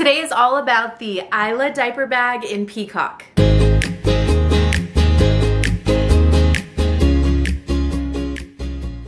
Today is all about the Isla diaper bag in Peacock.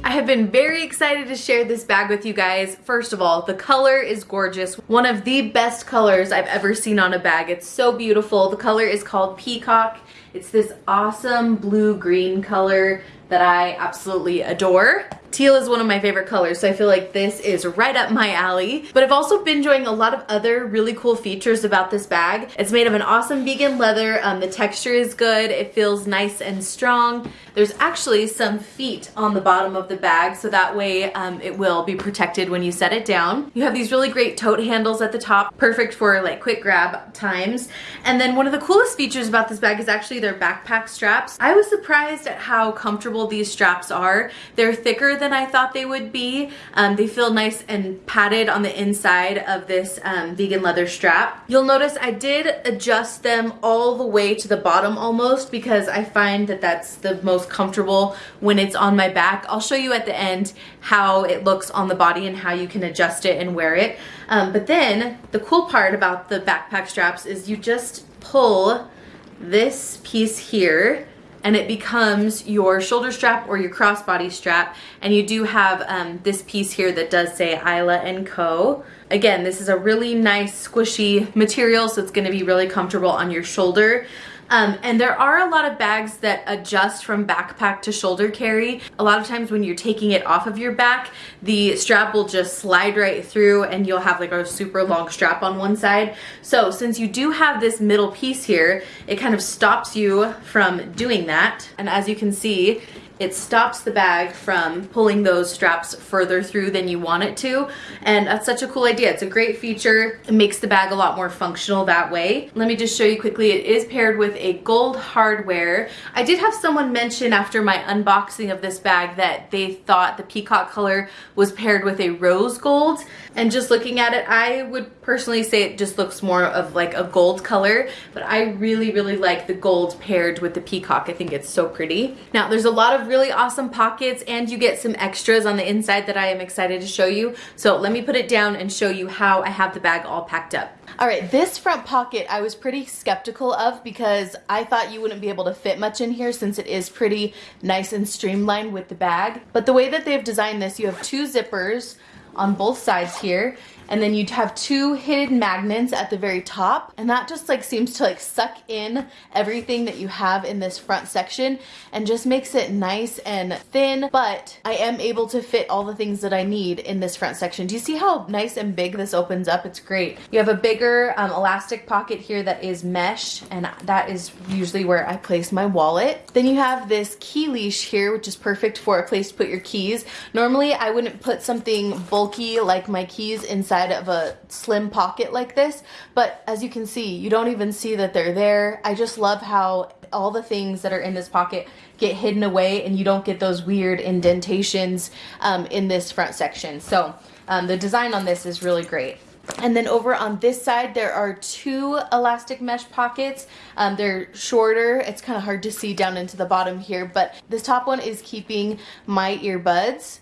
I have been very excited to share this bag with you guys. First of all, the color is gorgeous. One of the best colors I've ever seen on a bag. It's so beautiful. The color is called Peacock. It's this awesome blue-green color that I absolutely adore. Teal is one of my favorite colors, so I feel like this is right up my alley. But I've also been enjoying a lot of other really cool features about this bag. It's made of an awesome vegan leather. Um, the texture is good. It feels nice and strong. There's actually some feet on the bottom of the bag, so that way um, it will be protected when you set it down. You have these really great tote handles at the top, perfect for like quick grab times. And then one of the coolest features about this bag is actually their backpack straps. I was surprised at how comfortable these straps are. They're thicker than I thought they would be. Um, they feel nice and padded on the inside of this um, vegan leather strap. You'll notice I did adjust them all the way to the bottom almost because I find that that's the most comfortable when it's on my back. I'll show you at the end how it looks on the body and how you can adjust it and wear it. Um, but then the cool part about the backpack straps is you just pull this piece here and it becomes your shoulder strap or your crossbody strap and you do have um, this piece here that does say Isla & Co. Again, this is a really nice squishy material so it's going to be really comfortable on your shoulder. Um, and there are a lot of bags that adjust from backpack to shoulder carry. A lot of times when you're taking it off of your back, the strap will just slide right through and you'll have like a super long strap on one side. So since you do have this middle piece here, it kind of stops you from doing that. And as you can see, it stops the bag from pulling those straps further through than you want it to. And that's such a cool idea. It's a great feature. It makes the bag a lot more functional that way. Let me just show you quickly. It is paired with a gold hardware. I did have someone mention after my unboxing of this bag that they thought the peacock color was paired with a rose gold. And just looking at it, I would personally say it just looks more of like a gold color, but I really, really like the gold paired with the peacock. I think it's so pretty. Now, there's a lot of really awesome pockets and you get some extras on the inside that I am excited to show you. So let me put it down and show you how I have the bag all packed up. All right, this front pocket I was pretty skeptical of because I thought you wouldn't be able to fit much in here since it is pretty nice and streamlined with the bag. But the way that they've designed this, you have two zippers, on both sides here and then you'd have two hidden magnets at the very top and that just like seems to like suck in everything that you have in this front section and just makes it nice and thin but I am able to fit all the things that I need in this front section. Do you see how nice and big this opens up? It's great. You have a bigger um, elastic pocket here that is mesh and that is usually where I place my wallet. Then you have this key leash here which is perfect for a place to put your keys. Normally I wouldn't put something bulky like my keys inside of a slim pocket like this, but as you can see, you don't even see that they're there. I just love how all the things that are in this pocket get hidden away and you don't get those weird indentations um, in this front section. So um, the design on this is really great. And then over on this side, there are two elastic mesh pockets. Um, they're shorter. It's kind of hard to see down into the bottom here, but this top one is keeping my earbuds.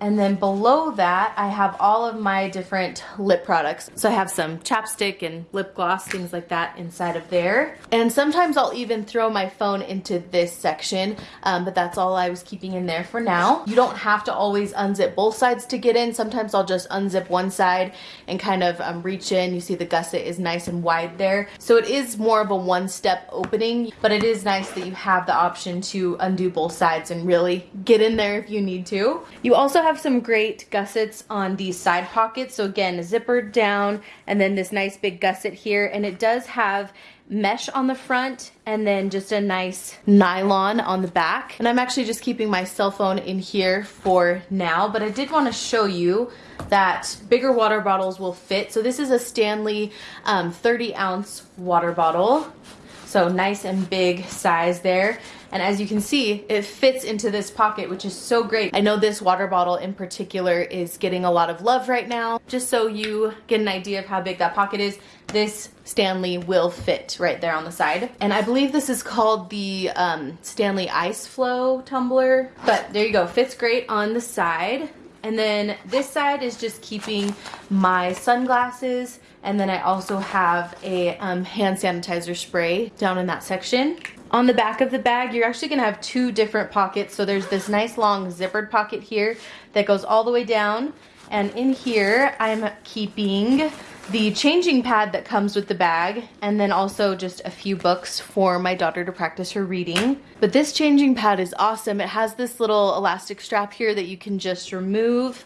And then below that, I have all of my different lip products. So I have some chapstick and lip gloss, things like that inside of there. And sometimes I'll even throw my phone into this section, um, but that's all I was keeping in there for now. You don't have to always unzip both sides to get in. Sometimes I'll just unzip one side and kind of um, reach in. You see the gusset is nice and wide there. So it is more of a one-step opening, but it is nice that you have the option to undo both sides and really get in there if you need to. You also have some great gussets on these side pockets. So again, zippered down and then this nice big gusset here. And it does have mesh on the front and then just a nice nylon on the back. And I'm actually just keeping my cell phone in here for now, but I did want to show you that bigger water bottles will fit. So this is a Stanley um, 30 ounce water bottle. So nice and big size there. And as you can see, it fits into this pocket, which is so great. I know this water bottle in particular is getting a lot of love right now. Just so you get an idea of how big that pocket is, this Stanley will fit right there on the side. And I believe this is called the um, Stanley Ice Flow tumbler. But there you go, fits great on the side. And then this side is just keeping my sunglasses And then I also have a um, hand sanitizer spray down in that section. On the back of the bag, you're actually gonna have two different pockets. So there's this nice long zippered pocket here that goes all the way down. And in here, I'm keeping the changing pad that comes with the bag, and then also just a few books for my daughter to practice her reading. But this changing pad is awesome. It has this little elastic strap here that you can just remove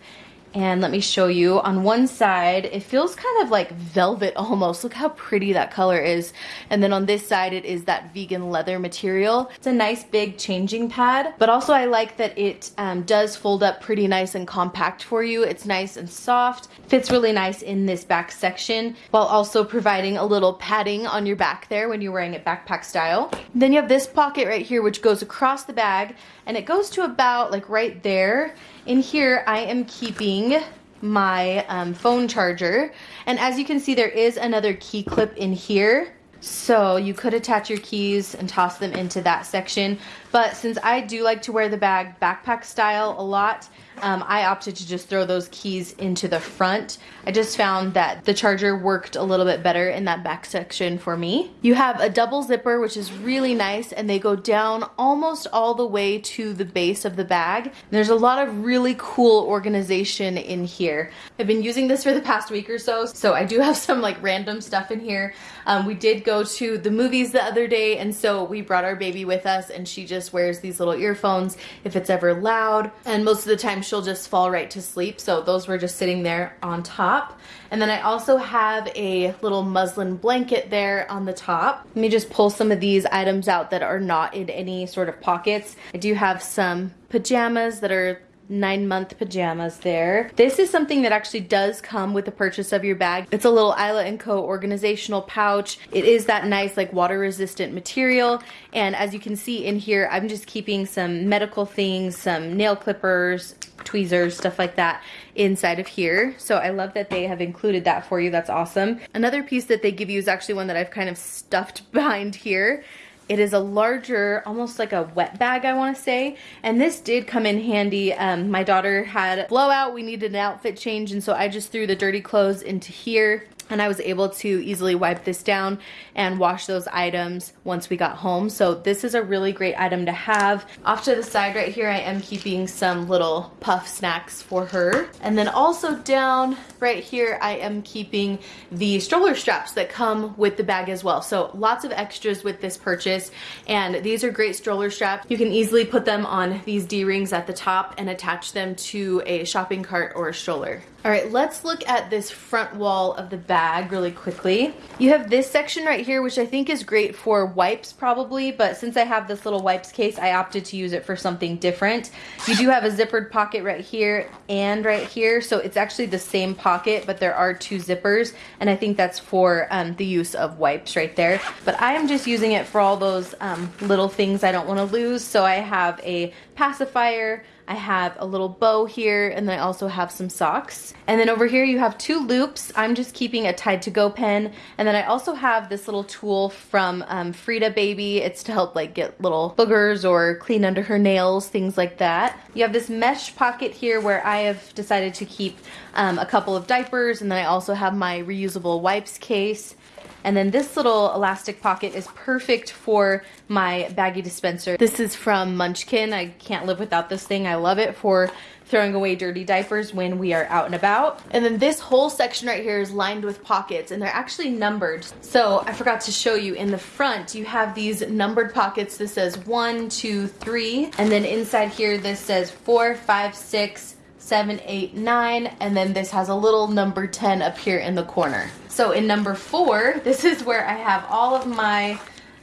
and let me show you. On one side it feels kind of like velvet almost. Look how pretty that color is. And then on this side it is that vegan leather material. It's a nice big changing pad but also I like that it um, does fold up pretty nice and compact for you. It's nice and soft. Fits really nice in this back section while also providing a little padding on your back there when you're wearing it backpack style. Then you have this pocket right here which goes across the bag and it goes to about like right there in here, I am keeping my um, phone charger. And as you can see, there is another key clip in here. So you could attach your keys and toss them into that section. But since I do like to wear the bag backpack style a lot, um, I opted to just throw those keys into the front. I just found that the charger worked a little bit better in that back section for me. You have a double zipper, which is really nice, and they go down almost all the way to the base of the bag. There's a lot of really cool organization in here. I've been using this for the past week or so, so I do have some like random stuff in here. Um, we did go to the movies the other day, and so we brought our baby with us, and she just wears these little earphones if it's ever loud, and most of the time she'll just fall right to sleep. So those were just sitting there on top. And then I also have a little muslin blanket there on the top. Let me just pull some of these items out that are not in any sort of pockets. I do have some pajamas that are nine month pajamas there. This is something that actually does come with the purchase of your bag. It's a little Isla & Co organizational pouch. It is that nice like water resistant material and as you can see in here I'm just keeping some medical things, some nail clippers, tweezers, stuff like that inside of here. So I love that they have included that for you. That's awesome. Another piece that they give you is actually one that I've kind of stuffed behind here. It is a larger, almost like a wet bag, I want to say. And this did come in handy. Um, my daughter had a blowout. We needed an outfit change. And so I just threw the dirty clothes into here and I was able to easily wipe this down and wash those items once we got home. So this is a really great item to have. Off to the side right here, I am keeping some little puff snacks for her. And then also down right here, I am keeping the stroller straps that come with the bag as well. So lots of extras with this purchase. And these are great stroller straps. You can easily put them on these D-rings at the top and attach them to a shopping cart or a stroller. All right, let's look at this front wall of the bag really quickly. You have this section right here, which I think is great for wipes probably, but since I have this little wipes case, I opted to use it for something different. You do have a zippered pocket right here and right here, so it's actually the same pocket, but there are two zippers, and I think that's for um, the use of wipes right there. But I am just using it for all those um, little things I don't wanna lose, so I have a pacifier, I have a little bow here and then I also have some socks. And then over here you have two loops. I'm just keeping a Tide to Go pen. And then I also have this little tool from um, Frida Baby. It's to help like get little boogers or clean under her nails, things like that. You have this mesh pocket here where I have decided to keep um, a couple of diapers and then I also have my reusable wipes case. And then this little elastic pocket is perfect for my baggie dispenser. This is from Munchkin. I can't live without this thing. I love it for throwing away dirty diapers when we are out and about. And then this whole section right here is lined with pockets and they're actually numbered. So I forgot to show you in the front, you have these numbered pockets. This says one, two, three. And then inside here, this says four, five, six, seven, eight, nine, and then this has a little number 10 up here in the corner. So in number four, this is where I have all of my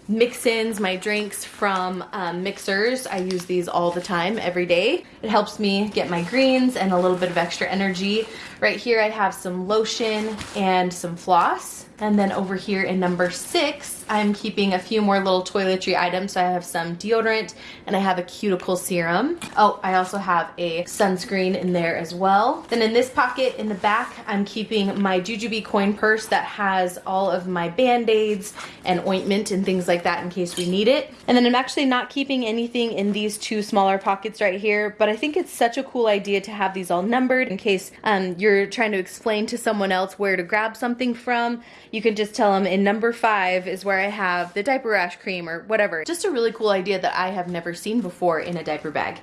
mix-ins, my drinks from um, Mixhers. I use these all the time, every day. It helps me get my greens and a little bit of extra energy. Right here I have some lotion and some floss. And then over here in number six, I'm keeping a few more little toiletry items. So I have some deodorant and I have a cuticle serum. Oh, I also have a sunscreen in there as well. Then in this pocket in the back, I'm keeping my Jujube coin purse that has all of my band-aids and ointment and things like that in case we need it. And then I'm actually not keeping anything in these two smaller pockets right here, but I think it's such a cool idea to have these all numbered in case um, you're you're trying to explain to someone else where to grab something from, you can just tell them in number five is where I have the diaper rash cream or whatever. Just a really cool idea that I have never seen before in a diaper bag.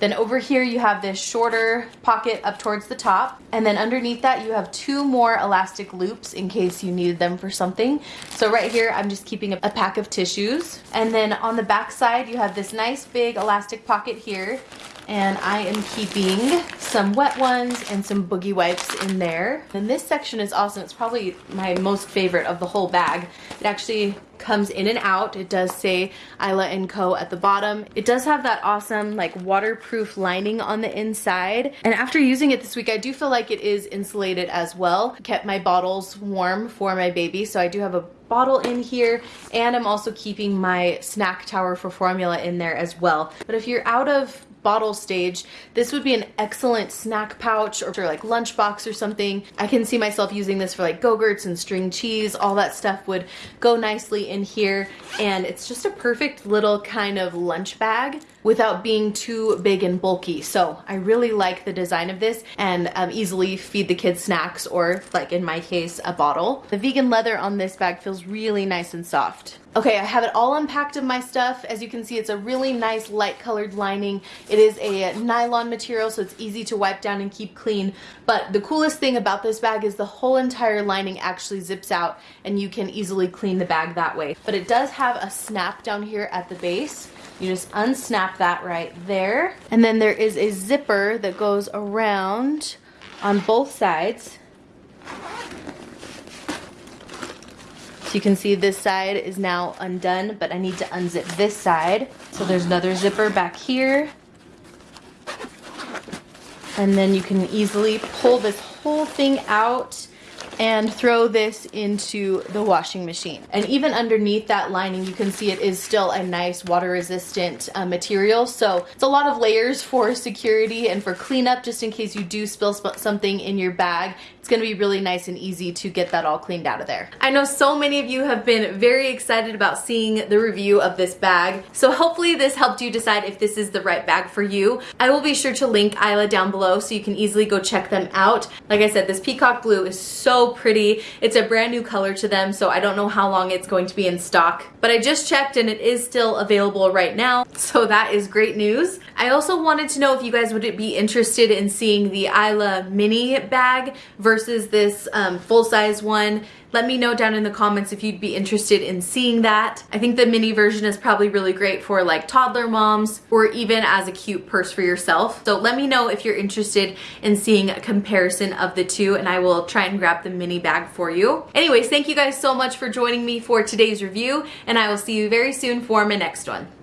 Then over here you have this shorter pocket up towards the top. And then underneath that you have two more elastic loops in case you needed them for something. So right here I'm just keeping a pack of tissues. And then on the back side you have this nice big elastic pocket here and I am keeping some wet ones and some boogie wipes in there. And this section is awesome. It's probably my most favorite of the whole bag. It actually comes in and out. It does say Isla & Co at the bottom. It does have that awesome like waterproof lining on the inside. And after using it this week, I do feel like it is insulated as well. Kept my bottles warm for my baby. So I do have a bottle in here and I'm also keeping my snack tower for formula in there as well. But if you're out of bottle stage, this would be an excellent snack pouch or like lunchbox or something. I can see myself using this for like Go-Gurts and string cheese. All that stuff would go nicely in here. And it's just a perfect little kind of lunch bag without being too big and bulky. So I really like the design of this and um, easily feed the kids snacks or like in my case, a bottle. The vegan leather on this bag feels really nice and soft. Okay, I have it all unpacked of my stuff. As you can see, it's a really nice light colored lining. It is a nylon material, so it's easy to wipe down and keep clean. But the coolest thing about this bag is the whole entire lining actually zips out and you can easily clean the bag that way. But it does have a snap down here at the base. You just unsnap that right there. And then there is a zipper that goes around on both sides. So you can see this side is now undone, but I need to unzip this side. So there's another zipper back here. And then you can easily pull this whole thing out and throw this into the washing machine. And even underneath that lining, you can see it is still a nice water resistant uh, material. So it's a lot of layers for security and for cleanup, just in case you do spill something in your bag. It's gonna be really nice and easy to get that all cleaned out of there. I know so many of you have been very excited about seeing the review of this bag. So hopefully this helped you decide if this is the right bag for you. I will be sure to link Isla down below so you can easily go check them out. Like I said, this peacock blue is so pretty. It's a brand new color to them, so I don't know how long it's going to be in stock. But I just checked and it is still available right now, so that is great news. I also wanted to know if you guys would be interested in seeing the Isla mini bag versus this um, full-size one. Let me know down in the comments if you'd be interested in seeing that. I think the mini version is probably really great for like toddler moms or even as a cute purse for yourself. So let me know if you're interested in seeing a comparison of the two and I will try and grab the mini bag for you. Anyways, thank you guys so much for joining me for today's review and I will see you very soon for my next one.